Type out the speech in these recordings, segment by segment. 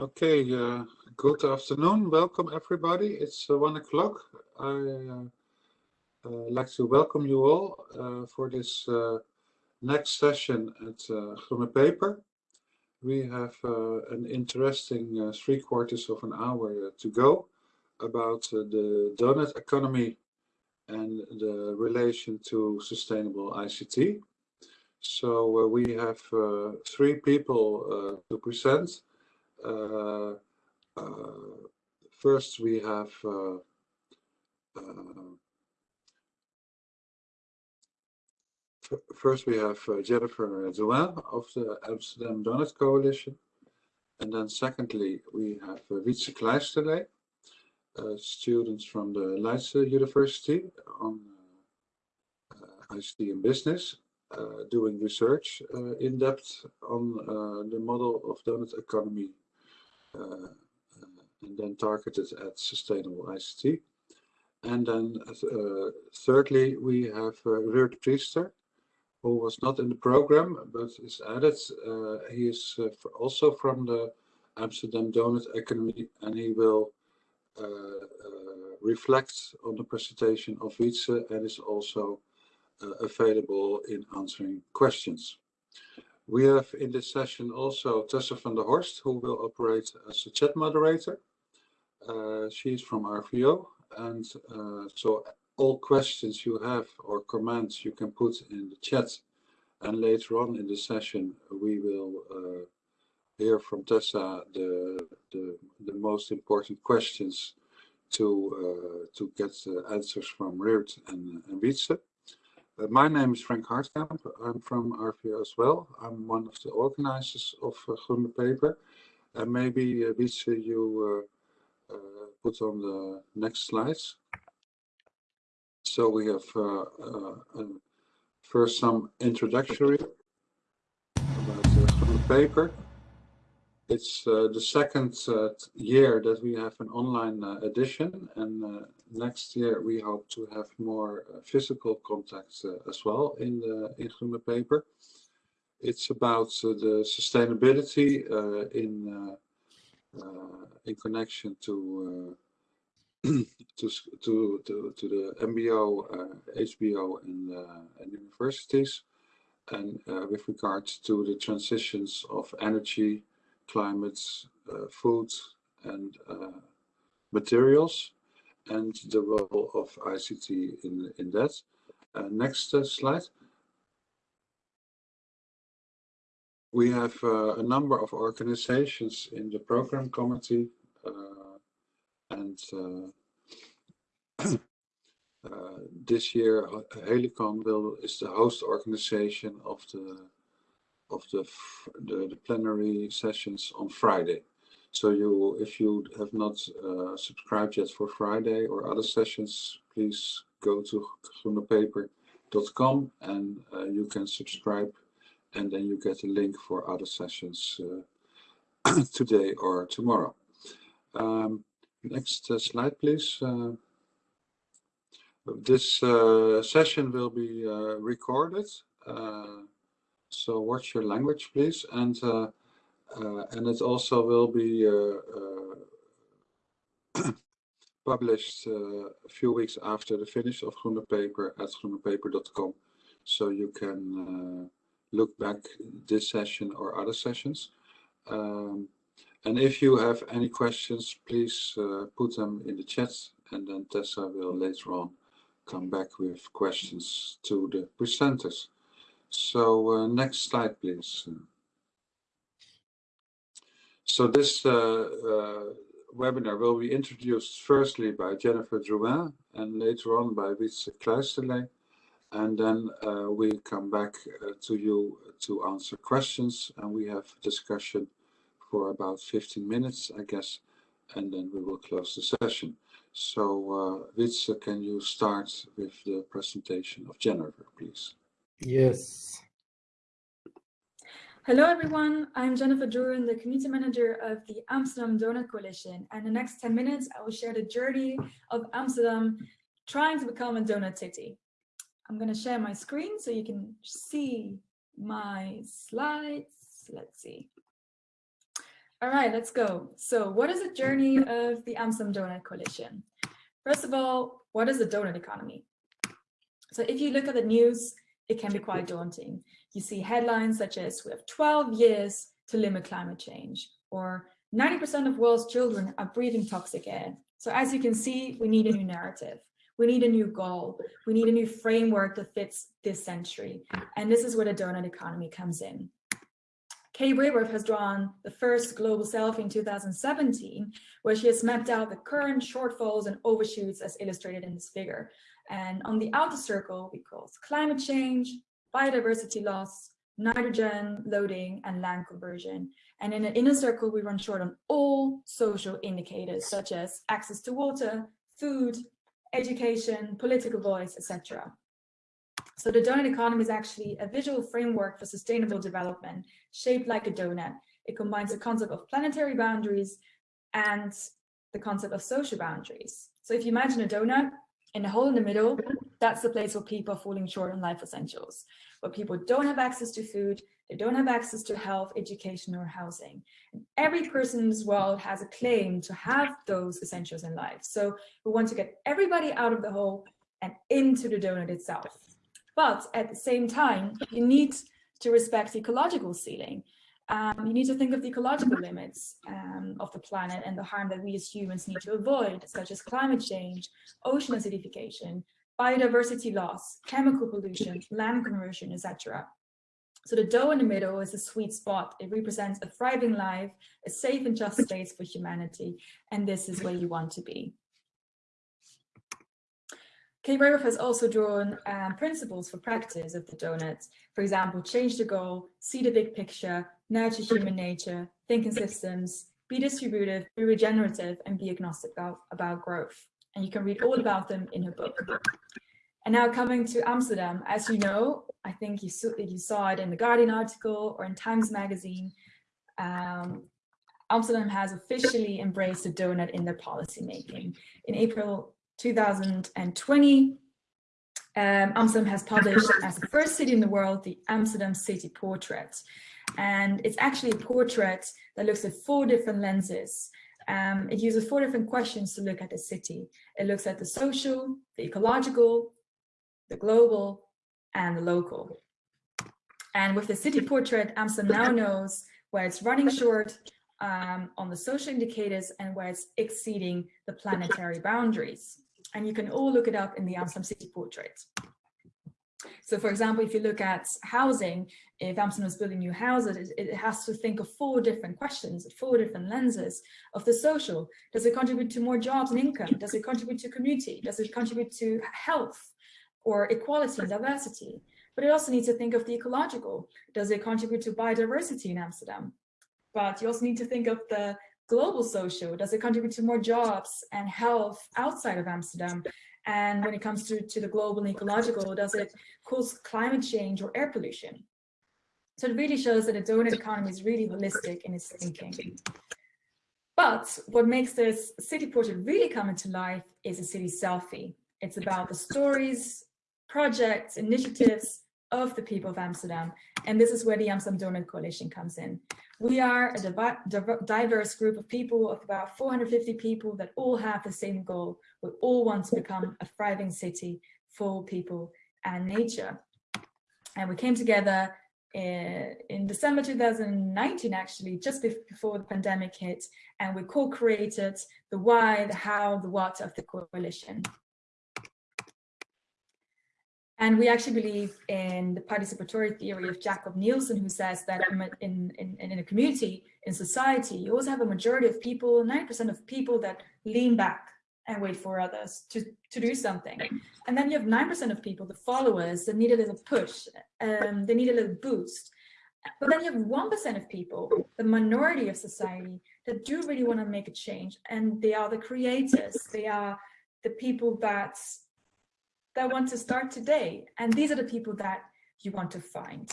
Okay, uh, good afternoon. Welcome everybody. It's uh, one o'clock. I uh, uh like to welcome you all uh, for this uh, next session at uh, Peper. We have an interesting three quarters of an hour to go about the donut economy and the relation to sustainable ICT. So we have three people to present. Uh, uh, first we have uh, first we have Jennifer Drouin of the Amsterdam Donut Coalition. And then secondly, we have uh, Wietse Kleisterlee, uh, students from the Leiden University on uh, ICT and business, uh, doing research in depth on the model of donut economy and then targeted at sustainable ICT. And then uh, thirdly, we have uh, Ruud Priester, who was not in the program but is added. Uh, he is uh, also from the Amsterdam Donut Academy and he will uh, uh, reflect on the presentation of Wietse and is also available in answering questions. We have in this session also Tessa van der Horst, who will operate as a chat moderator. Uh, she's from RVO, and uh, so all questions you have or comments you can put in the chat. And later on in the session, we will uh, hear from Tessa the, the, the most important questions to uh, to get answers from Ruud and, and Wietse. Uh, my name is Frank Hartkamp. I'm from RVO as well. I'm one of the organizers of uh, Groene Peper. And maybe, uh, Wietse, you uh, uh, put on the next slides. So we have uh, first some introductory about the Groene Peper. It's uh, the second uh, year that we have an online uh, edition and uh, next year we hope to have more uh, physical contacts uh, as well in the in Peper. It's about the sustainability in in connection to to, to, to, to the MBO, HBO and, and universities and with regards to the transitions of energy climate, uh, food and uh, materials and the role of ICT in, in that. Uh, next slide. We have a number of organizations in the program committee and uh, this year, Helicon will is the host organization of the of the, the, the plenary sessions on Friday. So you, if you have not uh, subscribed yet for Friday or other sessions, please go to groenepaper.com and uh, you can subscribe and then you get a link for other sessions uh, today or tomorrow. Um, next uh, slide, please. Uh, this uh, session will be recorded so watch your language, please. And uh, uh, and it also will be uh, published a few weeks after the finish of Groene Peper at groenepaper.com. So you can look back this session or other sessions. Um, and if you have any questions, please uh, put them in the chat and then Tessa will later on come back with questions to the presenters. So uh, next slide, please. So this uh, uh, webinar will be introduced firstly by Jennifer Drouin and later on by Wietse Kleisterlee. And then uh, we come back uh, to you to answer questions and we have discussion for about 15 minutes, I guess, and then we will close the session. So uh, can you start with the presentation of Jennifer, please? Yes. Hello, everyone. I'm Jennifer Drouin, the community manager of the Amsterdam Donut Coalition. And the next 10 minutes, I will share the journey of Amsterdam trying to become a donut city. I'm going to share my screen so you can see my slides. Let's see. All right, let's go. So what is the journey of the Amsterdam Donut Coalition? First of all, what is the donut economy? So if you look at the news, it can be quite daunting. You see headlines such as we have 12 years to limit climate change or 90% of world's children are breathing toxic air. So as you can see, we need a new narrative. We need a new goal. We need a new framework that fits this century. And this is where the donut economy comes in. Kay Raworth has drawn the first global selfie in 2017, where she has mapped out the current shortfalls and overshoots as illustrated in this figure. And on the outer circle, we call climate change, biodiversity loss, nitrogen loading, and land conversion. And in the inner circle, we run short on all social indicators, such as access to water, food, education, political voice, etc. So the donut economy is actually a visual framework for sustainable development shaped like a donut. It combines the concept of planetary boundaries and the concept of social boundaries. So if you imagine a donut in the hole in the middle, that's the place where people are falling short on life essentials, where people don't have access to food, they don't have access to health, education, or housing. And every person in this world has a claim to have those essentials in life. So we want to get everybody out of the hole and into the donut itself. But at the same time, you need to respect the ecological ceiling. Um, you need to think of the ecological limits um, of the planet and the harm that we as humans need to avoid, such as climate change, ocean acidification, biodiversity loss, chemical pollution, land conversion, etc. So the dough in the middle is a sweet spot. It represents a thriving life, a safe and just space for humanity. And this is where you want to be. Kay Raworth has also drawn um, principles for practice of the donuts. For example, change the goal, see the big picture, nurture human nature, think in systems, be distributive, be regenerative, and be agnostic about, about growth. And you can read all about them in her book. And now coming to Amsterdam, as you know, I think you saw, you saw it in the Guardian article or in Times Magazine, um, Amsterdam has officially embraced the donut in their policy making. In April 2020, um, Amsterdam has published as the first city in the world, the Amsterdam City Portrait. And it's actually a portrait that looks at four different lenses. Um, it uses four different questions to look at the city. It looks at the social, the ecological, the global, and the local. And with the city portrait, Amsterdam now knows where it's running short um, on the social indicators and where it's exceeding the planetary boundaries. And you can all look it up in the Amsterdam City Portrait. So for example, if you look at housing, if Amsterdam is building new houses, it, it, has to think of four different questions, four different lenses of the social. Does it contribute to more jobs and income? Does it contribute to community? Does it contribute to health? or equality and diversity. But it also needs to think of the ecological. Does it contribute to biodiversity in Amsterdam? But you also need to think of the global social. Does it contribute to more jobs and health outside of Amsterdam? And when it comes to, to the global and ecological, does it cause climate change or air pollution? So it really shows that the donut economy is really holistic in its thinking. But what makes this city portrait really come into life is a city selfie. It's about the stories, projects, initiatives of the people of Amsterdam. And this is where the Amsterdam Donut Coalition comes in. We are a diverse group of people of about 450 people that all have the same goal. We all want to become a thriving city for people and nature. And we came together in, in December 2019, actually, just before the pandemic hit, and we co-created the why, the how, the what of the coalition. And we actually believe in the participatory theory of Jakob Nielsen, who says that in, in, in a community, in society, you always have a majority of people, 90% of people that lean back and wait for others to, to do something. And then you have 9% of people, the followers, that need a little push, um, they need a little boost. But then you have 1% of people, the minority of society, that do really want to make a change. And they are the creators. They are the people that that want to start today. And these are the people that you want to find.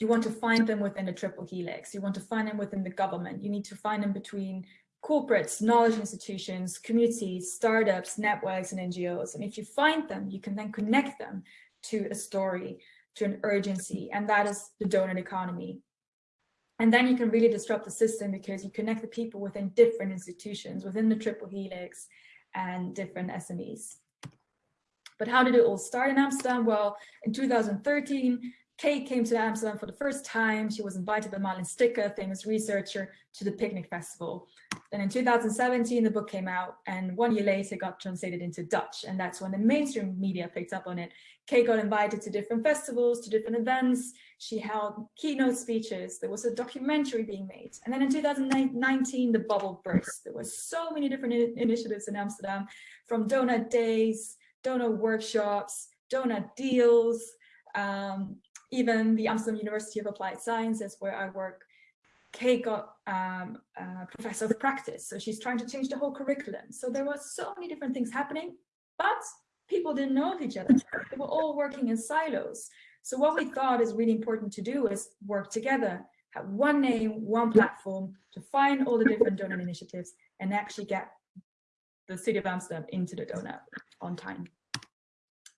You want to find them within the triple helix. You want to find them within the government. You need to find them between corporates, knowledge institutions, communities, startups, networks, and NGOs. And if you find them, you can then connect them to a story, to an urgency, and that is the donut economy. And then you can really disrupt the system because you connect the people within different institutions, within the triple helix and different SMEs. But how did it all start in Amsterdam? Well, in 2013, Kate came to Amsterdam for the first time. She was invited by Marleen Stikker, famous researcher, to the Picnic Festival. Then in 2017, the book came out, and one year later got translated into Dutch, and that's when the mainstream media picked up on it. Kate got invited to different festivals, to different events. She held keynote speeches. There was a documentary being made. And then in 2019, the bubble burst. There were so many different initiatives in Amsterdam, from donut days, donut workshops, donut deals, um, even the Amsterdam University of Applied Sciences, where I work, Kate got um, a professor of practice. So she's trying to change the whole curriculum. So there were so many different things happening, but people didn't know of each other. They were all working in silos. So what we thought is really important to do is work together, have one name, one platform to find all the different donut initiatives and actually get the city of Amsterdam into the donut on time.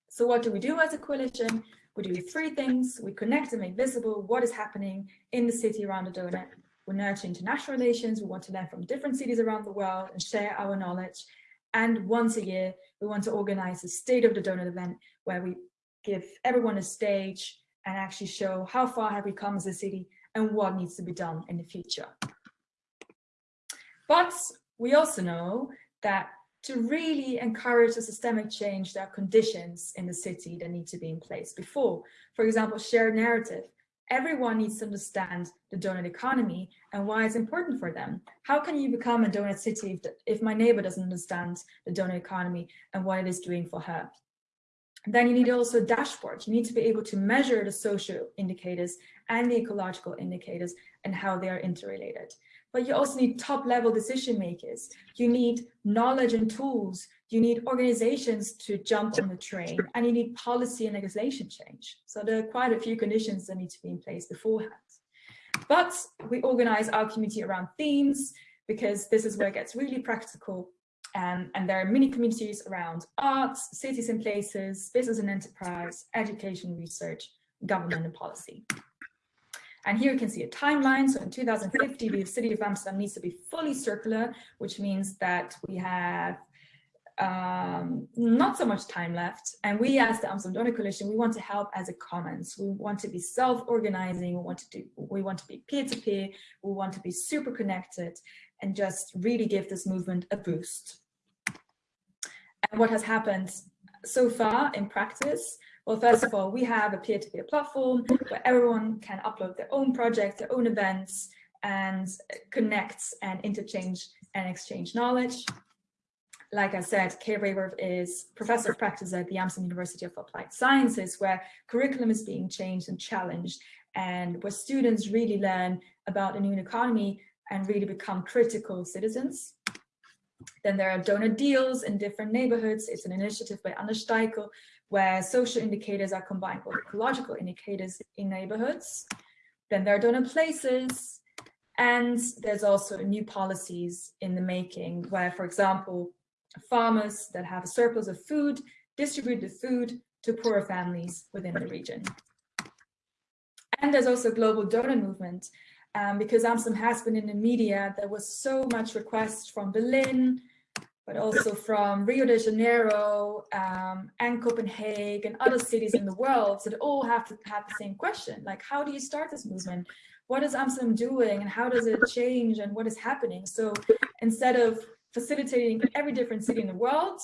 So what do we do as a coalition? We do three things. We connect and make visible what is happening in the city around the donut. We nurture international relations. We want to learn from different cities around the world and share our knowledge. And once a year, we want to organize a State of the Donut event where we give everyone a stage and actually show how far have we come as a city and what needs to be done in the future. But we also know that to really encourage a systemic change, there are conditions in the city that need to be in place before. For example, shared narrative. Everyone needs to understand the donut economy and why it's important for them. How can you become a donut city if, the, if my neighbor doesn't understand the donut economy and what it is doing for her? Then you need also a dashboard. You need to be able to measure the social indicators and the ecological indicators and how they are interrelated but you also need top level decision makers. You need knowledge and tools. You need organizations to jump on the train and you need policy and legislation change. So there are quite a few conditions that need to be in place beforehand. But we organize our community around themes because this is where it gets really practical. Um, and there are many communities around arts, cities and places, business and enterprise, education, research, government and policy. And here you can see a timeline. So in 2050, the city of Amsterdam needs to be fully circular, which means that we have um, not so much time left. And we as the Amsterdam Donut Coalition, we want to help as a commons. We want to be self-organizing. We want to do, we want to be peer-to-peer. -peer, we want to be super connected and just really give this movement a boost. And what has happened so far in practice well, first of all, we have a peer-to-peer -peer platform where everyone can upload their own projects, their own events, and connect and interchange and exchange knowledge. Like I said, Kay Raworth is professor of practice at the Amsterdam University of Applied Sciences, where curriculum is being changed and challenged, and where students really learn about the new economy and really become critical citizens. Then there are donut deals in different neighborhoods. It's an initiative by Anders Steikel, where social indicators are combined with ecological indicators in neighborhoods. Then there are donut places, and there's also new policies in the making where, for example, farmers that have a surplus of food distribute the food to poorer families within the region. And there's also a global donut movement um, because Amsterdam has been in the media, there was so much request from Berlin, but also from Rio de Janeiro um, and Copenhagen, and other cities in the world that all have to have the same question, like how do you start this movement? What is Amsterdam doing and how does it change and what is happening? So instead of facilitating every different city in the world,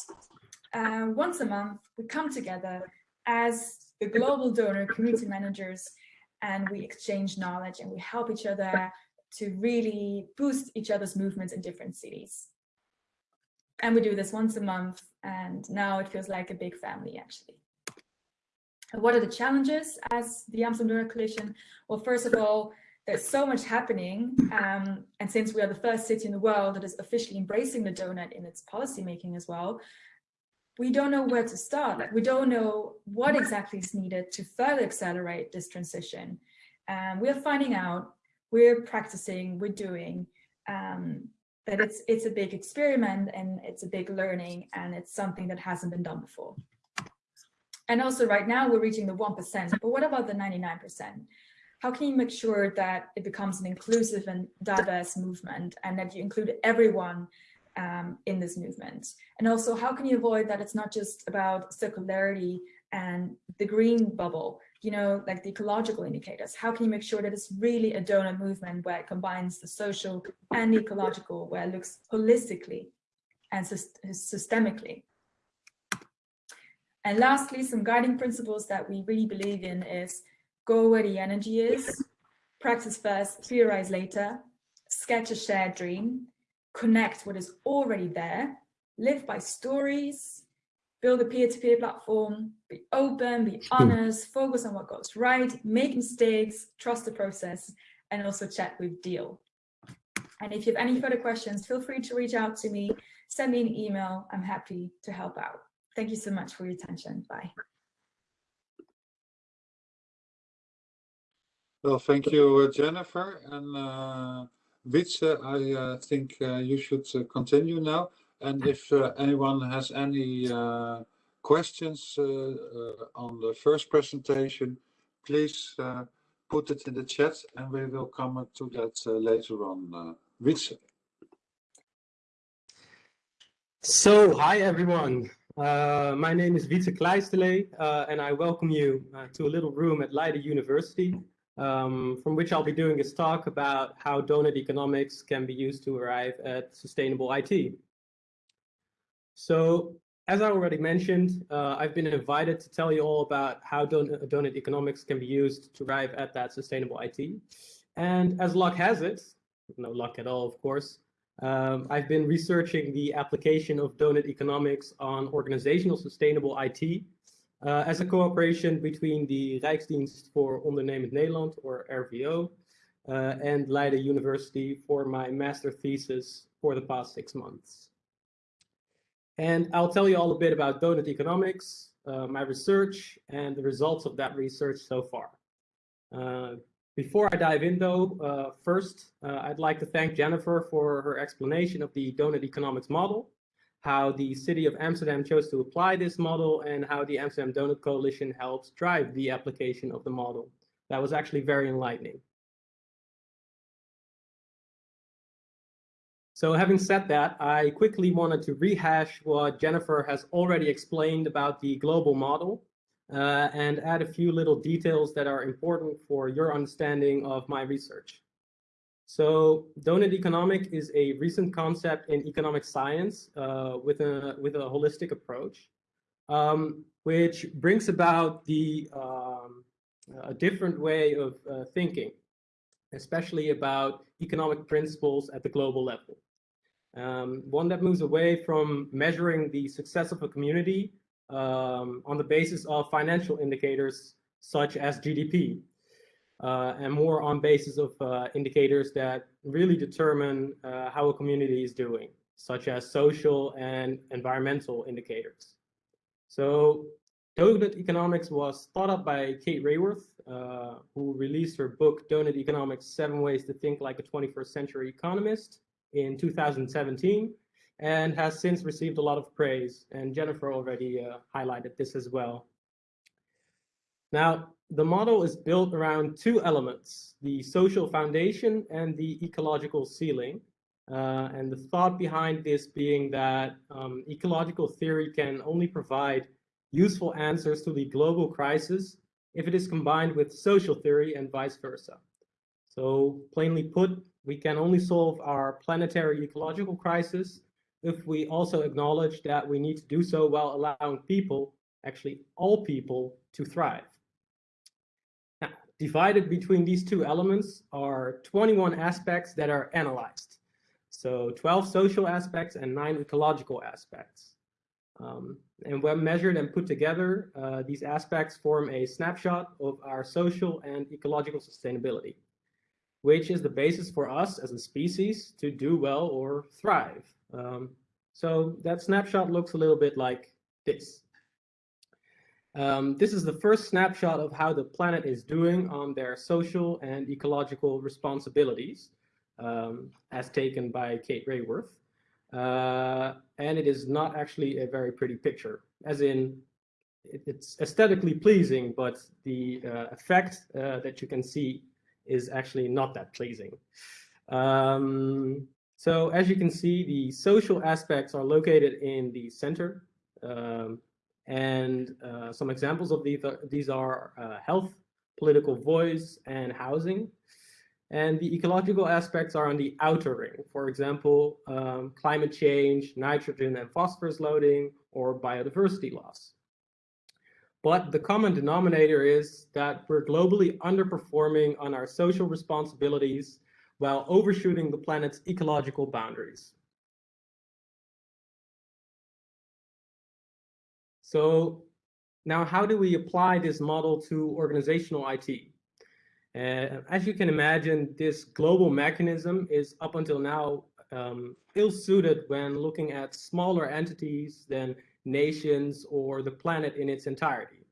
uh, once a month, we come together as the global donut community managers and we exchange knowledge and we help each other to really boost each other's movements in different cities. And we do this once a month, and now it feels like a big family, actually. What are the challenges as the Amsterdam Coalition? Well, first of all, there's so much happening. Um, and since we are the first city in the world that is officially embracing the donut in its policy making as well, we don't know where to start. Like, we don't know what exactly is needed to further accelerate this transition. Um, we are finding out, we're practicing, we're doing, um, that it's it's a big experiment and it's a big learning and it's something that hasn't been done before. And also right now we're reaching the 1%, but what about the 99%? how can you make sure that it becomes an inclusive and diverse movement and that you include everyone um, in this movement? And also, how can you avoid that it's not just about circularity and the green bubble, you know, like the ecological indicators? How can you make sure that it's really a donut movement where it combines the social and ecological, where it looks holistically and systemically? And lastly, some guiding principles that we really believe in is go where the energy is, practice first, theorize later, sketch a shared dream, connect what is already there, live by stories, build a peer-to-peer -peer platform, be open, be honest, focus on what goes right, make mistakes, trust the process, and also chat with Deal. And if you have any further questions, feel free to reach out to me, send me an email. I'm happy to help out. Thank you so much for your attention. Bye. Well, thank you, uh, Jennifer. And uh, Wietse, I uh, think uh, you should uh, continue now. And if uh, anyone has any uh, questions on the first presentation, please put it in the chat and we will come to that later on. Uh, Wietse. So, hi everyone. Uh, my name is Wietse Kleistele, uh, and I welcome you uh, to a little room at Leiden University, um, from which I'll be doing this talk about how donut economics can be used to arrive at sustainable IT. So, as I already mentioned, uh, I've been invited to tell you all about how don donut economics can be used to arrive at that sustainable IT. And as luck has it, no luck at all, of course, um, I've been researching the application of donut economics on organizational sustainable IT uh, as a cooperation between the Rijksdienst voor Ondernemend Nederland, or RVO, uh, and Leiden University for my master thesis for the past six months. And I'll tell you all a bit about donut economics, uh, my research, and the results of that research so far. Uh, before I dive in though, uh, first, uh, I'd like to thank Jennifer for her explanation of the donut economics model, how the city of Amsterdam chose to apply this model, and how the Amsterdam Donut Coalition helps drive the application of the model. That was actually very enlightening. So having said that, I quickly wanted to rehash what Jennifer has already explained about the global model uh, and add a few little details that are important for your understanding of my research. So donut economic is a recent concept in economic science uh, with, a, with a holistic approach, um, which brings about the um, a different way of uh, thinking, especially about economic principles at the global level. Um, one that moves away from measuring the success of a community um, on the basis of financial indicators such as GDP, uh, and more on basis of uh, indicators that really determine uh, how a community is doing, such as social and environmental indicators. So Donut Economics was thought up by Kate Raworth, uh, who released her book, Donut Economics, Seven Ways to Think Like a 21st Century Economist in 2017 and has since received a lot of praise. And Jennifer already uh, highlighted this as well. Now, the model is built around two elements, the social foundation and the ecological ceiling. Uh, and the thought behind this being that um, ecological theory can only provide useful answers to the global crisis if it is combined with social theory and vice versa. So plainly put, we can only solve our planetary ecological crisis if we also acknowledge that we need to do so while allowing people, actually all people, to thrive. Now, divided between these two elements are 21 aspects that are analyzed. So 12 social aspects and nine ecological aspects. Um, and when measured and put together, uh, these aspects form a snapshot of our social and ecological sustainability, which is the basis for us as a species to do well or thrive. Um, so that snapshot looks a little bit like this. Um, this is the first snapshot of how the planet is doing on their social and ecological responsibilities, um, as taken by Kate Raworth. Uh, and it is not actually a very pretty picture, as in it, it's aesthetically pleasing, but the uh, effect uh, that you can see is actually not that pleasing. Um, so as you can see, the social aspects are located in the center. Um, and uh, some examples of these are, these are uh, health, political voice, and housing. And the ecological aspects are on the outer ring. For example, um, climate change, nitrogen and phosphorus loading, or biodiversity loss. But the common denominator is that we're globally underperforming on our social responsibilities while overshooting the planet's ecological boundaries. So now how do we apply this model to organizational IT? Uh, as you can imagine, this global mechanism is up until now um, ill-suited when looking at smaller entities than nations or the planet in its entirety.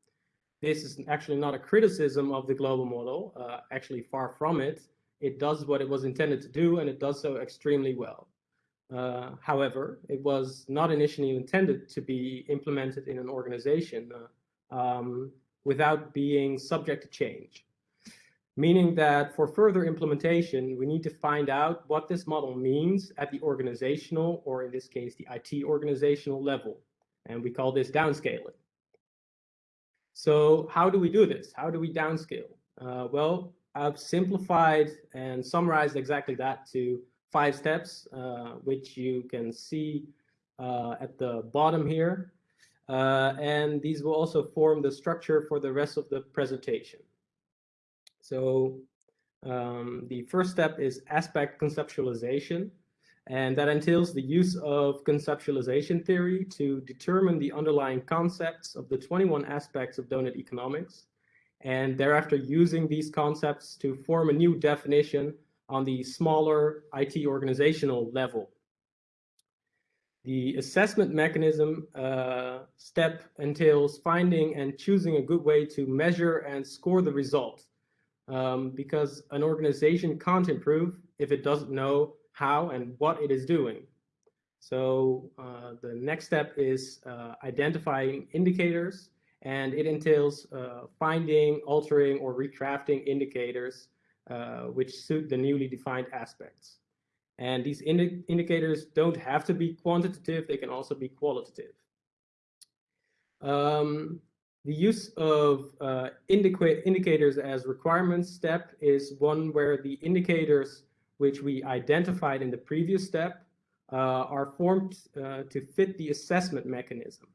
This is actually not a criticism of the global model, uh, actually far from it. It does what it was intended to do and it does so extremely well. Uh, however, it was not initially intended to be implemented in an organization uh, um, without being subject to change. Meaning that for further implementation, we need to find out what this model means at the organizational, or in this case, the IT organizational level. And we call this downscaling. So how do we do this? How do we downscale? Uh, well, I've simplified and summarized exactly that to five steps, uh, which you can see uh, at the bottom here. Uh, and these will also form the structure for the rest of the presentation. So um, the first step is aspect conceptualization. And that entails the use of conceptualization theory to determine the underlying concepts of the 21 aspects of donut economics, and thereafter using these concepts to form a new definition on the smaller IT organizational level. The assessment mechanism uh, step entails finding and choosing a good way to measure and score the result. Um, because an organization can't improve if it doesn't know how and what it is doing. So uh, the next step is uh, identifying indicators, and it entails uh, finding, altering, or recrafting indicators uh, which suit the newly defined aspects. And these indi indicators don't have to be quantitative, they can also be qualitative. Um, the use of uh, indicators as requirements step is one where the indicators which we identified in the previous step, uh, are formed uh, to fit the assessment mechanism.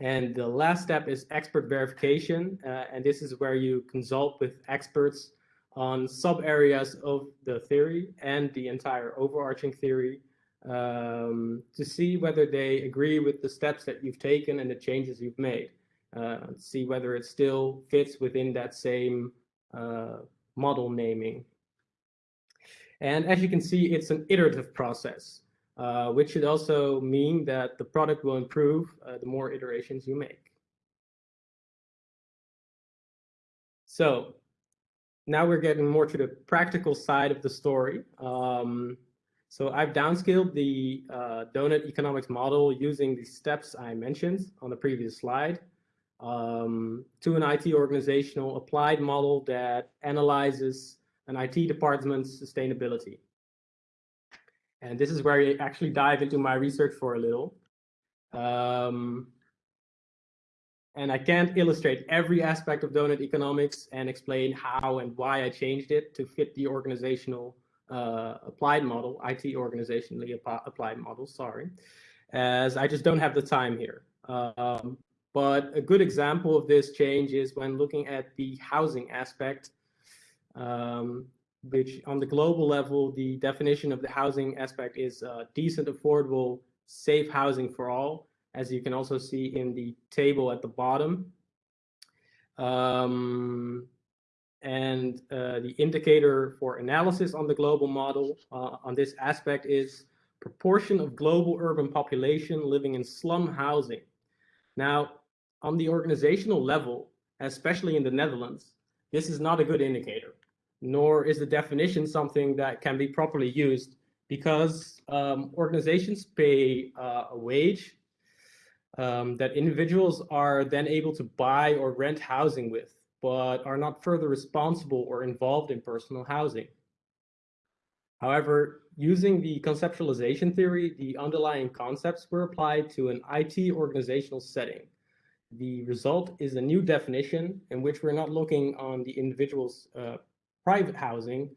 And the last step is expert verification. Uh, and this is where you consult with experts on sub areas of the theory and the entire overarching theory um, to see whether they agree with the steps that you've taken and the changes you've made. Uh, see whether it still fits within that same uh, model naming and as you can see, it's an iterative process, uh, which should also mean that the product will improve uh, the more iterations you make. So now we're getting more to the practical side of the story. Um, so I've downscaled the uh, donut economics model using the steps I mentioned on the previous slide um, to an IT organizational applied model that analyzes an IT department's sustainability. And this is where I actually dive into my research for a little. Um, and I can't illustrate every aspect of donut economics and explain how and why I changed it to fit the organizational uh, applied model, IT organizationally applied model, sorry, as I just don't have the time here. Um, but a good example of this change is when looking at the housing aspect um, which on the global level, the definition of the housing aspect is uh, decent, affordable, safe housing for all, as you can also see in the table at the bottom. Um, and uh, the indicator for analysis on the global model uh, on this aspect is proportion of global urban population living in slum housing. Now, on the organizational level, especially in the Netherlands, this is not a good indicator nor is the definition something that can be properly used because um, organizations pay uh, a wage um, that individuals are then able to buy or rent housing with. but are not further responsible or involved in personal housing. However, using the conceptualization theory, the underlying concepts were applied to an IT organizational setting. The result is a new definition in which we're not looking on the individual's uh, private housing,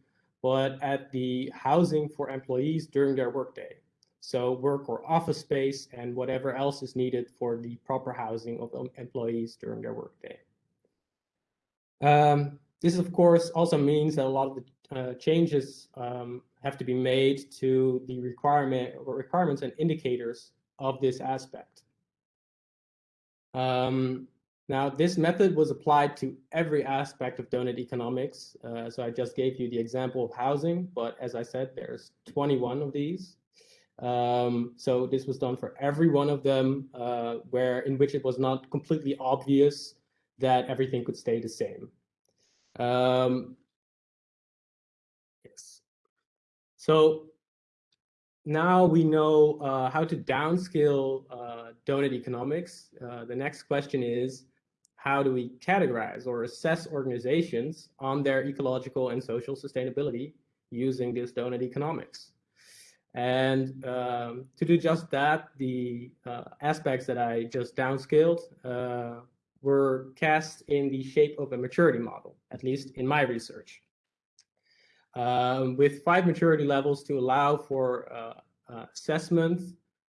but at the housing for employees during their workday. So work or office space and whatever else is needed for the proper housing of employees during their workday. Um, this, of course, also means that a lot of the uh, changes um, have to be made to the requirement or requirements and indicators of this aspect. Um, now, this method was applied to every aspect of donut economics. Uh, so I just gave you the example of housing, but as I said, there's 21 of these. Um, so this was done for every one of them, uh, where in which it was not completely obvious that everything could stay the same. Um, yes. So now we know uh, how to downscale uh, donut economics. Uh, the next question is, how do we categorize or assess organizations on their ecological and social sustainability using this donut economics? And um, to do just that, the uh, aspects that I just downscaled uh, were cast in the shape of a maturity model, at least in my research. Um, with five maturity levels to allow for uh, uh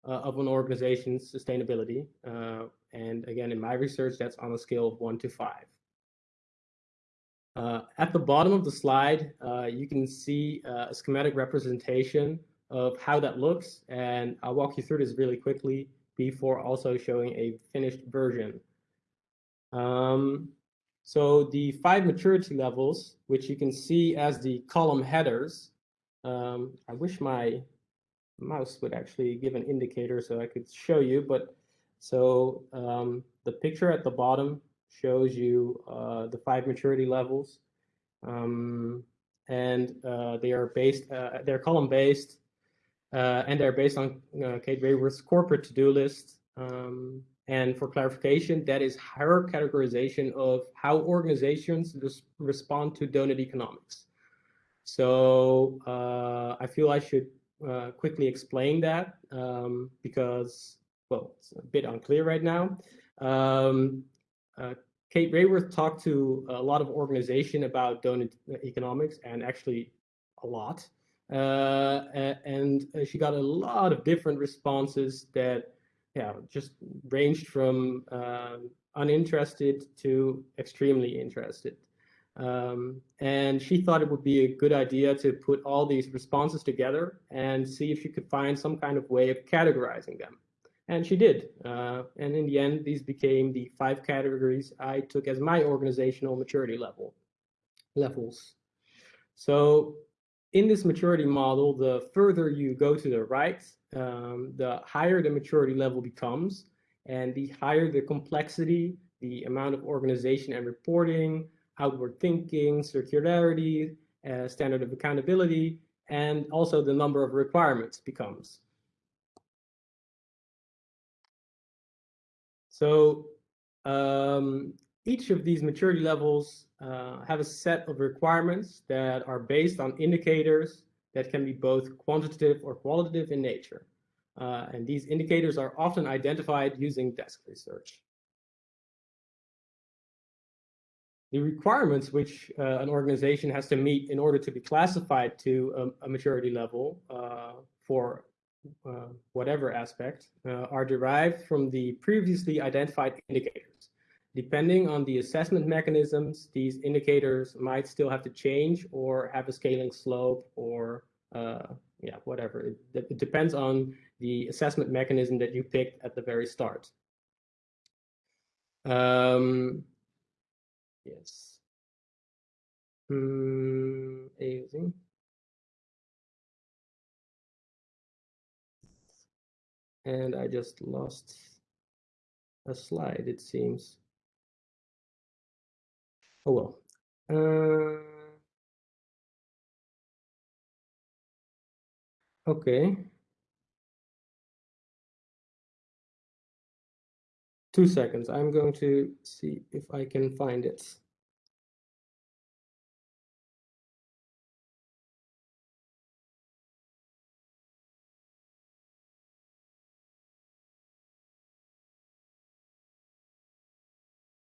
of an organization's sustainability. Uh, and again, in my research, that's on a scale of one to five. at the bottom of the slide, you can see a schematic representation of how that looks. And I'll walk you through this really quickly before also showing a finished version. Um, so the five maturity levels, which you can see as the column headers, um, I wish my mouse would actually give an indicator so I could show you, but so um, the picture at the bottom shows you uh, the five maturity levels. Um, and uh, they are based, uh, they're column based uh, and they're based on uh, Kate Raworth's corporate to-do list. Um, and for clarification, that is her categorization of how organizations respond to donut economics. So uh, I feel I should uh, quickly explain that um, because, well, it's a bit unclear right now. Um, uh, Kate Raworth talked to a lot of organization about donut economics and actually a lot. Uh, and uh, she got a lot of different responses that yeah just ranged from um, uninterested to extremely interested um, and she thought it would be a good idea to put all these responses together and see if she could find some kind of way of categorizing them. And she did uh, and in the end these became the five categories i took as my organizational maturity level levels. So in this maturity model, the further you go to the right, um, the higher the maturity level becomes, and the higher the complexity, the amount of organization and reporting, outward thinking, circularity, uh, standard of accountability, and also the number of requirements becomes. So um, each of these maturity levels uh, have a set of requirements that are based on indicators that can be both quantitative or qualitative in nature. Uh, and these indicators are often identified using desk research. The requirements which uh, an organization has to meet in order to be classified to a, a maturity level uh, for uh, whatever aspect uh, are derived from the previously identified indicators. Depending on the assessment mechanisms, these indicators might still have to change or have a scaling slope or uh, yeah, whatever. It, it, depends on the assessment mechanism that you picked at the very start. Um, yes. Mm, And I just lost a slide, it seems. Oh well. Uh, okay. two seconds. I'm going to see if I can find it.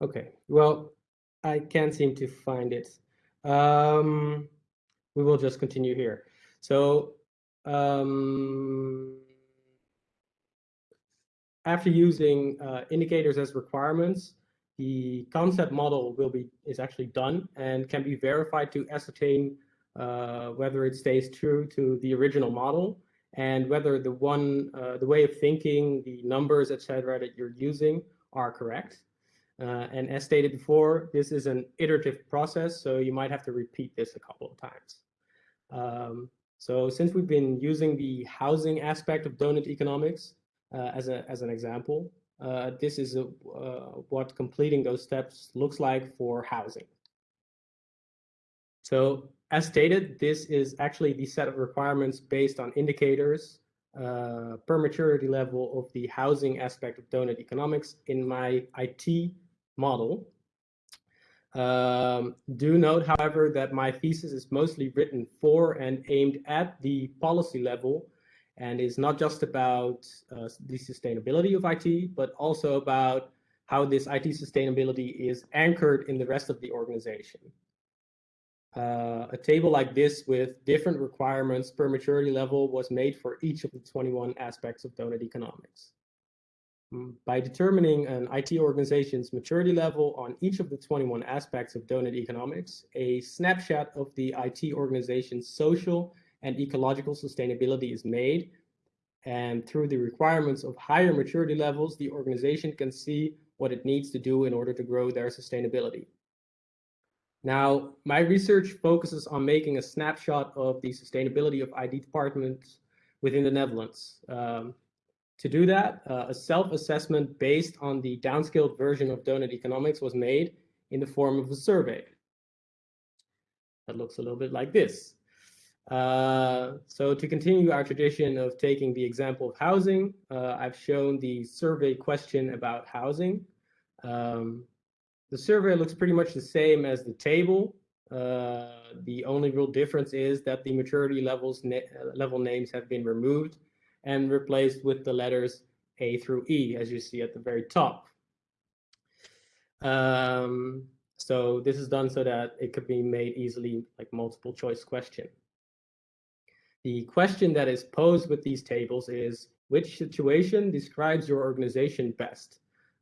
Okay, well, I can't seem to find it. Um, we will just continue here. So, um, after using uh, indicators as requirements, the concept model will be is actually done and can be verified to ascertain uh, whether it stays true to the original model and whether the one uh, the way of thinking, the numbers, etc., that you're using are correct. Uh, and as stated before, this is an iterative process, so you might have to repeat this a couple of times. Um, so since we've been using the housing aspect of donut economics as, a, as an example, uh, this is a, uh, what completing those steps looks like for housing. So as stated, this is actually the set of requirements based on indicators uh, per maturity level of the housing aspect of donut economics in my IT model. Um, do note, however, that my thesis is mostly written for and aimed at the policy level and is not just about uh, the sustainability of IT, but also about how this IT sustainability is anchored in the rest of the organization. Uh, a table like this with different requirements per maturity level was made for each of the 21 aspects of donut economics. Mm, by determining an IT organization's maturity level on each of the 21 aspects of donut economics, a snapshot of the IT organization's social and ecological sustainability is made. And through the requirements of higher maturity levels, the organization can see what it needs to do in order to grow their sustainability. Now, my research focuses on making a snapshot of the sustainability of IT departments within the Netherlands. Um, to do that, uh, a self-assessment based on the downscaled version of Donut Economics was made in the form of a survey. That looks a little bit like this. Uh, so to continue our tradition of taking the example of housing, uh, I've shown the survey question about housing. Um, the survey looks pretty much the same as the table. Uh, the only real difference is that the maturity levels na level names have been removed and replaced with the letters A through E, as you see at the very top. Um, so this is done so that it could be made easily like multiple choice question. The question that is posed with these tables is, which situation describes your organization best?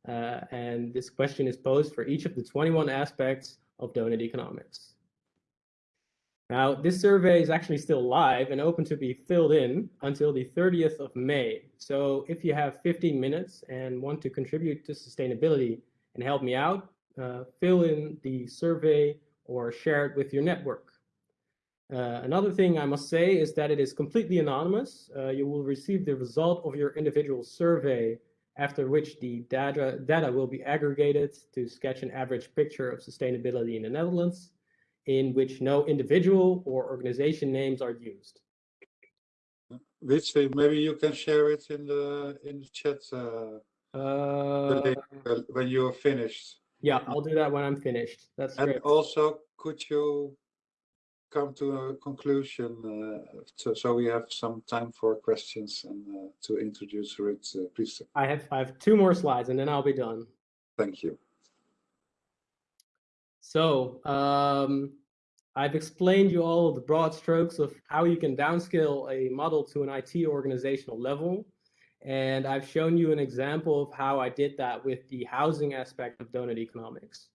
Uh, and this question is posed for each of the 21 aspects of donut economics. Now, this survey is actually still live and open to be filled in until the 30th of May. So if you have 15 minutes and want to contribute to sustainability and help me out, uh, fill in the survey or share it with your network. Uh, another thing I must say is that it is completely anonymous. Uh, you will receive the result of your individual survey after which the data, data will be aggregated to sketch an average picture of sustainability in the Netherlands in which no individual or organization names are used. Which maybe you can share it in the in the chat uh, Uh, when you're finished. yeah, I'll do that when I'm finished. That's And great. also, could you come to a conclusion uh, so, so we have some time for questions and uh, to introduce Ruth, uh, please? I have I have two more slides and then I'll be done. Thank you. So um, I've explained you all the broad strokes of how you can downscale a model to an IT organizational level. And I've shown you an example of how I did that with the housing aspect of donut economics.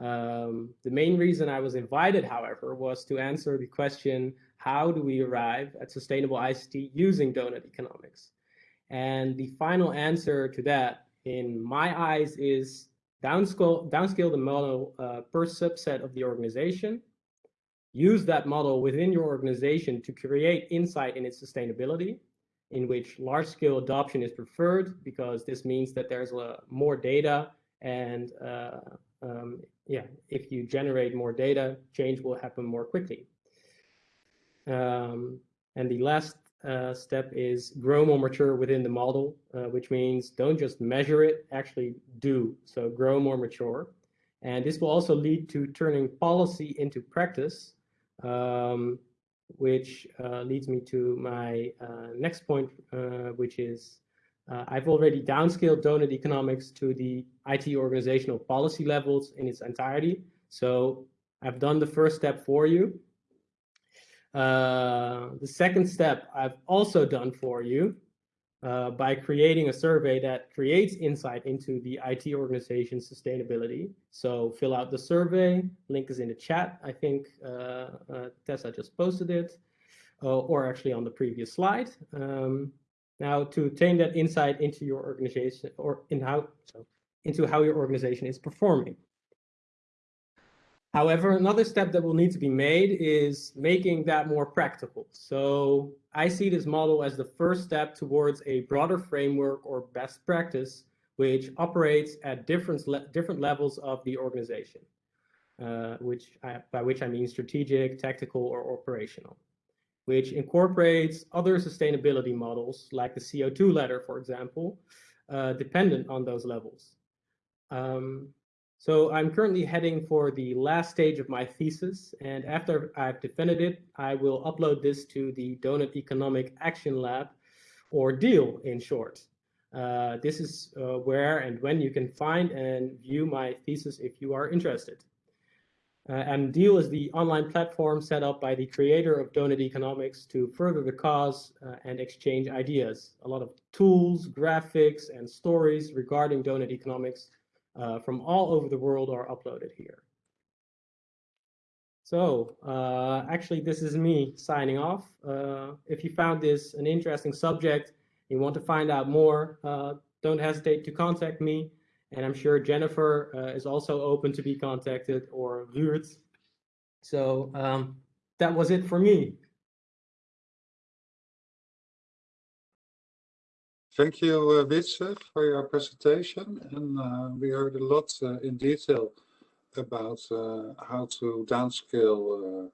Um, the main reason I was invited, however, was to answer the question, how do we arrive at sustainable ICT using donut economics? And the final answer to that, in my eyes, is downscale, downscale the model uh, per subset of the organization, use that model within your organization to create insight in its sustainability, in which large-scale adoption is preferred because this means that there's uh, more data and uh, um, yeah, if you generate more data, change will happen more quickly. Um, and the last uh, step is grow more mature within the model, uh, which means don't just measure it, actually do. So grow more mature. And this will also lead to turning policy into practice, um, which uh, leads me to my uh, next point, uh, which is Uh, I've already downscaled donut economics to the IT organizational policy levels in its entirety. So I've done the first step for you. Uh, the second step I've also done for you uh, by creating a survey that creates insight into the IT organization's sustainability. So fill out the survey, link is in the chat. I think uh, uh Tessa just posted it, uh, or actually on the previous slide. Um, now, to obtain that insight into your organization or in how so into how your organization is performing. However, another step that will need to be made is making that more practical. So I see this model as the first step towards a broader framework or best practice, which operates at different, le different levels of the organization, uh, which I, by which I mean strategic, tactical, or operational which incorporates other sustainability models like the CO2 ladder, for example, uh, dependent on those levels. Um, so I'm currently heading for the last stage of my thesis, and after I've defended it, I will upload this to the Donut Economic Action Lab, or DEAL in short. Uh, this is uh, where and when you can find and view my thesis if you are interested. Uh, and Deal is the online platform set up by the creator of Donut Economics to further the cause uh, and exchange ideas. A lot of tools, graphics, and stories regarding Donut Economics uh, from all over the world are uploaded here. So uh, actually, this is me signing off. Uh, if you found this an interesting subject, you want to find out more, uh, don't hesitate to contact me. And I'm sure Jennifer uh, is also open to be contacted or Ruud. So um, that was it for me. Thank you, uh, Wietse, for your presentation. And uh, we heard a lot uh, in detail about uh, how to downscale uh,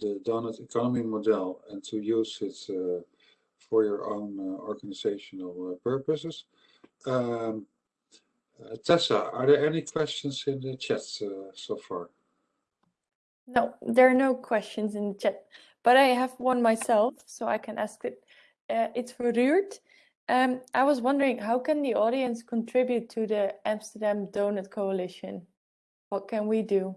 the donut economy model and to use it uh, for your own organizational purposes. Um, Tessa, are there any questions in the chat uh, so far? No, there are no questions in the chat, but I have one myself, so I can ask it. Uh, it's for Ruud. Um, I was wondering, how can the audience contribute to the Amsterdam Donut Coalition? What can we do?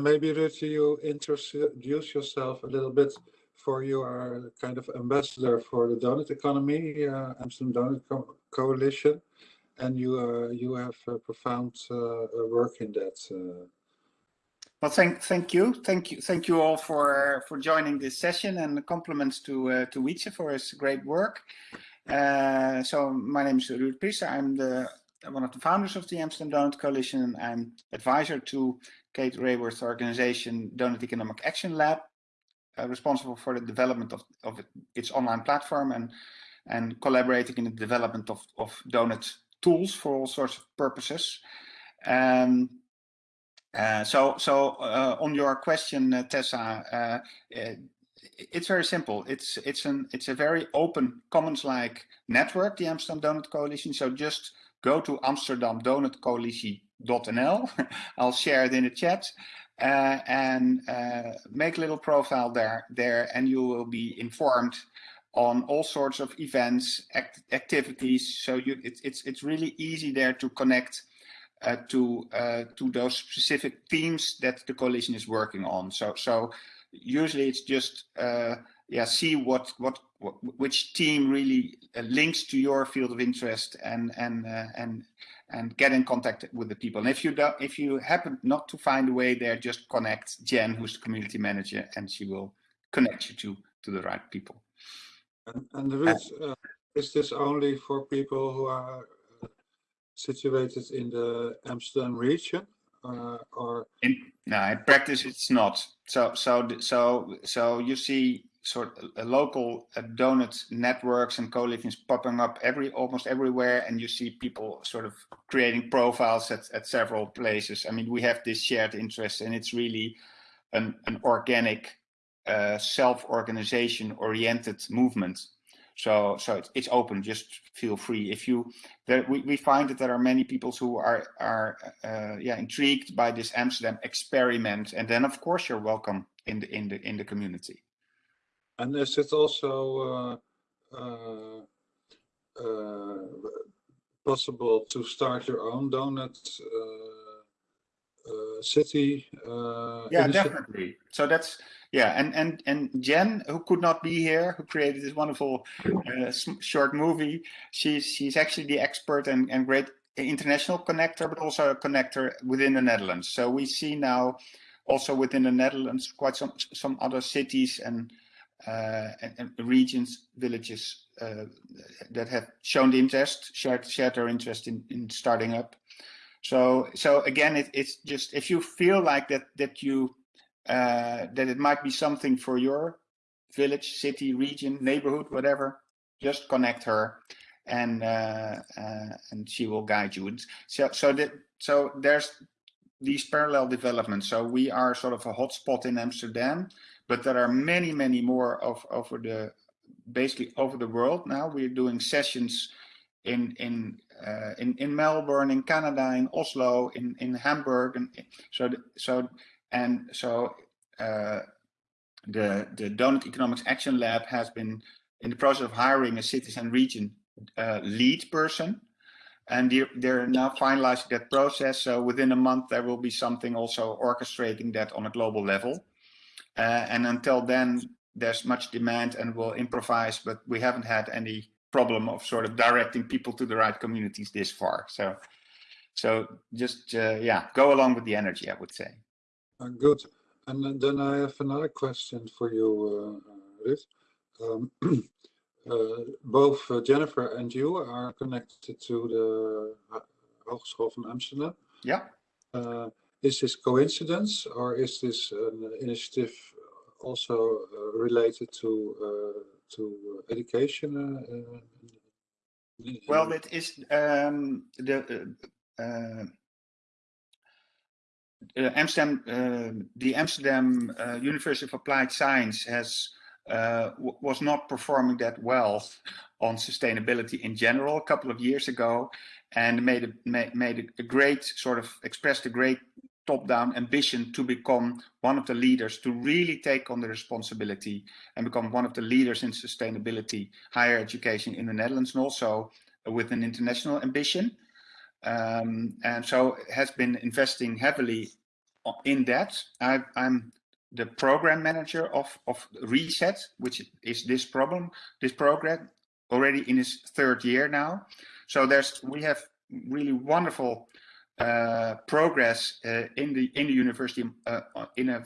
Maybe Ruud, you introduce yourself a little bit for you are kind of ambassador for the donut economy, uh, Amsterdam Donut Co Coalition, and you uh, you have profound uh, work in that. Uh. Well, thank thank you, thank you, thank you all for for joining this session, and compliments to uh, to Wietse for his great work. Uh, so my name is Ruud Priester. I'm the one of the founders of the Amsterdam Donut Coalition. I'm advisor to Kate Raworth's organization, Donut Economic Action Lab, uh, responsible for the development of, of its online platform and and collaborating in the development of, of Donut tools for all sorts of purposes. Um, uh, so, so uh, on your question, uh, Tessa, uh, uh, it's very simple. It's it's an it's a very open commons-like network, the Amsterdam Donut Coalition. So just go to amsterdamdonutcoalition.nl. I'll share it in the chat uh, and uh, make a little profile there, there and you will be informed on all sorts of events, act activities. So you, it, it's, it's really easy there to connect uh, to, uh, to those specific themes that the coalition is working on. So, so usually it's just, uh, yeah, see what, what, what, which team really uh, links to your field of interest and, and, and, and get in contact with the people. And if you don't, if you happen not to find a way there, just connect Jen, who's the community manager, and she will connect you to to the right people. And, and Ruud, uh, is this only for people who are uh, situated in the Amsterdam region, uh, or? In, no, in practice, it's not. So, so, so, so you see sort of a local uh, donut networks and co-livings popping up every almost everywhere and you see people sort of creating profiles at, at several places. I mean we have this shared interest and it's really an, an organic uh, self-organization oriented movement. So so it's, it's open just feel free. If you there we, we find that there are many people who are are uh, yeah intrigued by this amsterdam experiment and then of course you're welcome in the in the in the community and is it also uh, uh, uh, possible to start your own donut uh, uh, city? Uh, Yeah, definitely. So that's yeah, and and and Jen, who could not be here, who created this wonderful uh, short movie, she's she's actually the expert and and great international connector, but also a connector within the Netherlands. So we see now also within the Netherlands quite some some other cities and and, and regions, villages uh, that have shown the interest, shared shared their interest in in starting up. So so again, it, it's just if you feel like that that you uh, that it might be something for your village, city, region, neighborhood, whatever, just connect her, and uh, uh, and she will guide you. So so that so there's these parallel developments. So we are sort of a hotspot in Amsterdam, but there are many many more of over the basically over the world now. We're doing sessions in in uh, in in Melbourne, in Canada, in Oslo, in in Hamburg, and so th- so and so uh, the the Donut Economics Action Lab has been in the process of hiring a cities and region uh, lead person, and they're, they're now finalizing that process. So within a month there will be something also orchestrating that on a global level, uh, and until then there's much demand and we'll improvise, but we haven't had any problem of sort of directing people to the right communities this far. So so just uh, yeah, go along with the energy, I would say. Uh, Good. And then- I have another question for you, uh, uh, Ruud. Um, uh, Both uh, Jennifer and you are connected to the Ho- Hogeschool van Amsterdam. Yeah. Uh, Is this coincidence or is this an initiative also uh, related to uh, to education? uh, Well, it is um, the uh, Amsterdam, uh, the Amsterdam uh, University of Applied Science has was not performing that well on sustainability in general a couple of years ago, and made a made, a great sort of expressed a great top-down ambition to become one of the leaders to really take on the responsibility and become one of the leaders in sustainability higher education in the Netherlands and also with an international ambition. Um, and so has been investing heavily in that. I, I'm the program manager of, of Reset, which is this problem, this program already in its third year now. So there's we have really wonderful uh, progress uh, in the in the university uh, in a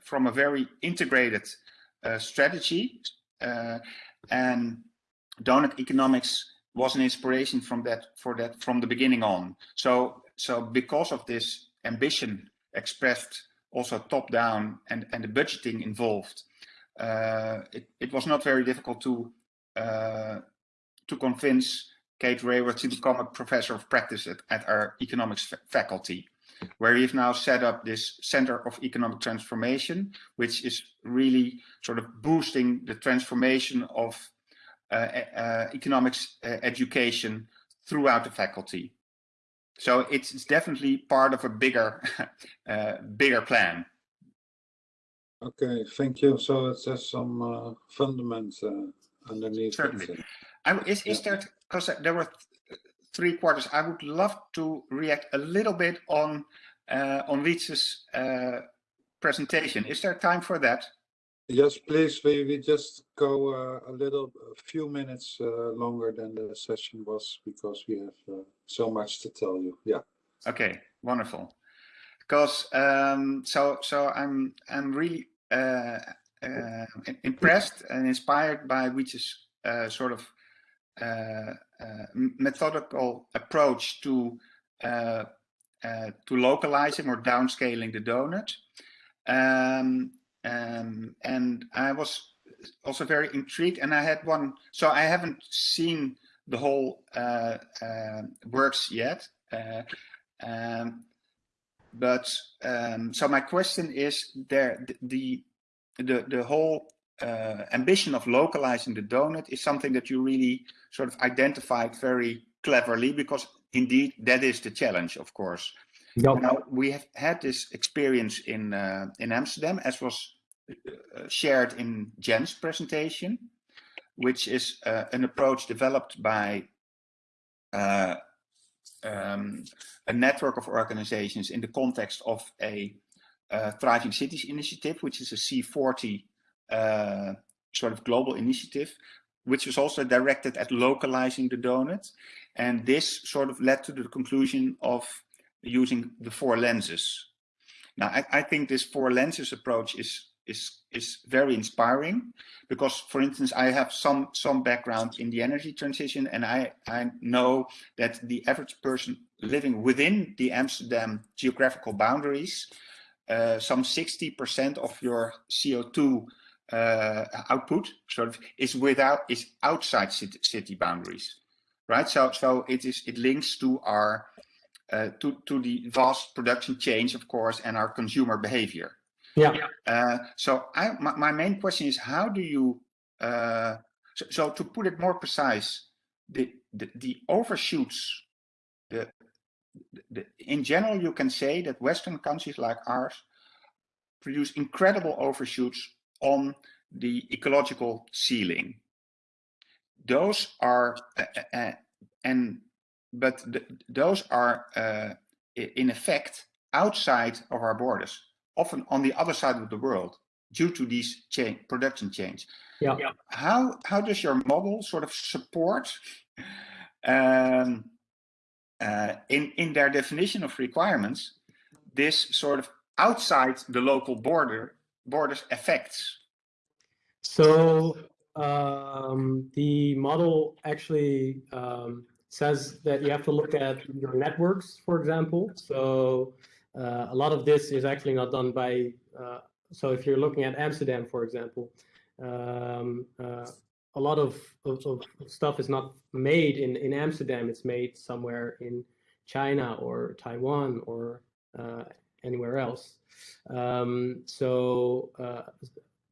from a very integrated uh, strategy, uh, and donut economics was an inspiration from that for that from the beginning on. So so because of this ambition expressed also top down and and the budgeting involved, uh, it it was not very difficult to uh, to convince Kate Raworth to become a professor of practice at, at our economics faculty, where we've now set up this Center of Economic Transformation, which is really sort of boosting the transformation of uh, uh, economics uh, education throughout the faculty. So it's, it's definitely part of a bigger, uh, bigger plan. Okay, thank you. So it has some uh, uh, underneath. Certainly. is, is there, because there were th- three quarters, I would love to react a little bit on uh, on Wietse's uh, presentation. Is there time for that? Yes, please, we, we just go uh, a little, a few minutes uh, longer than the session was because we have uh, so much to tell you. Yeah. Okay, wonderful. Because um, so so I'm I'm really uh, impressed and inspired by Wietse's uh, sort of methodical approach to uh, uh, to localizing or downscaling the donut. Um, um, and I was also very intrigued, and I had one. So I haven't seen the whole uh, uh, works yet. Uh, um, but um, so my question is there the the the whole uh, ambition of localizing the donut is something that you really sort of identified very cleverly because indeed that is the challenge of course Yep. now we have had this experience in uh, in Amsterdam as was uh, shared in Jen's presentation which is uh, an approach developed by uh, um, a network of organizations in the context of a uh, Thriving Cities initiative, which is a C40 uh, sort of global initiative, which was also directed at localizing the donut. And this sort of led to the conclusion of using the four lenses. Now, I, I think this four lenses approach is is is very inspiring because for instance i have some some background in the energy transition and i i know that the average person living within the amsterdam geographical boundaries uh, some 60 percent of your co2 uh, output sort of is without is outside city, city boundaries right? So so it is it links to our uh, to to the vast production chains of course and our consumer behavior. Yeah. uh, so I, my, my main question is how do you, uh, so, so to put it more precise, the, the, the overshoots, the, the, in general, you can say that Western countries like ours produce incredible overshoots on the ecological ceiling. Those are, uh, uh, and, but the, those are uh, in effect outside of our borders often on the other side of the world due to these chain production chains. Yeah. How how does your model sort of support um, uh, in in their definition of requirements this sort of outside the local border borders effects? So um, the model actually um, says that you have to look at your networks, for example. So uh, a lot of this is actually not done by, uh, so if you're looking at Amsterdam, for example, um, uh, a lot of, of, of, stuff is not made in, in Amsterdam, it's made somewhere in China or Taiwan or uh, anywhere else. Um, so uh,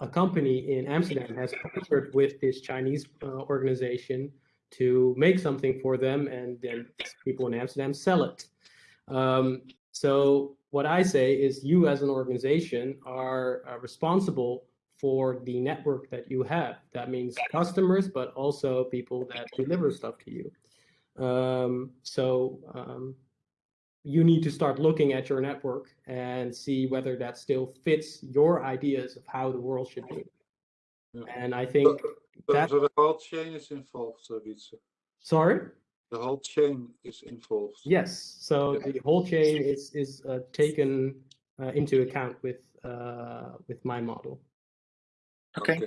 a company in Amsterdam has partnered with this Chinese uh, organization to make something for them and then people in Amsterdam sell it. Um, so what I say is you as an organization are uh, responsible for the network that you have. That means customers, but also people that deliver stuff to you. Um, so um, you need to start looking at your network and see whether that still fits your ideas of how the world should be. Yeah. And I think So, that, so the whole chain is involved, Wietse. sorry? The whole chain is involved. Yes, so Yeah. the whole chain is is uh, taken uh, into account with uh, with my model. Okay,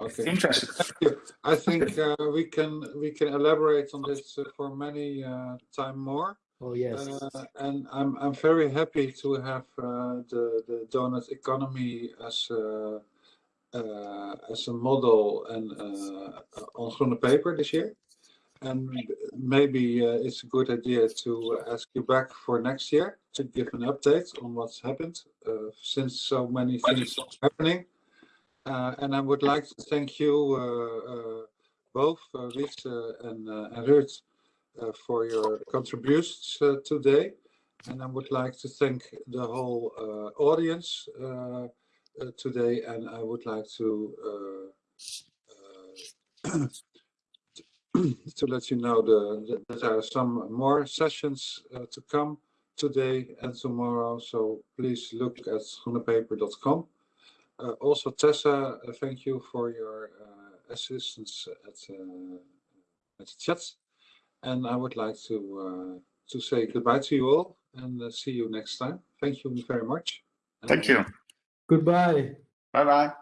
Okay. interesting. Thank you. I think uh, we can we can elaborate on this uh, for many uh, time more. Oh yes, Uh, and I'm I'm very happy to have uh, the the donut economy as a, uh, as a model and uh, on Groene Peper this year. And maybe uh, it's a good idea to ask you back for next year to give an update on what's happened uh, since so many things are happening. And I would like to thank you both, uh, and, uh, and Ruud, for your contributions uh, today. And I would like to thank the whole uh, audience uh, uh, today. And I would like to uh, uh, to let you know the, that there are some more sessions uh, to come today and tomorrow. So please look at groenepeper.com. Uh, also, Tessa, uh, thank you for your uh, assistance at, uh, at the chat. And I would like to uh, to say goodbye to you all and uh, see you next time. Thank you very much. Thank you. goodbye. Bye bye.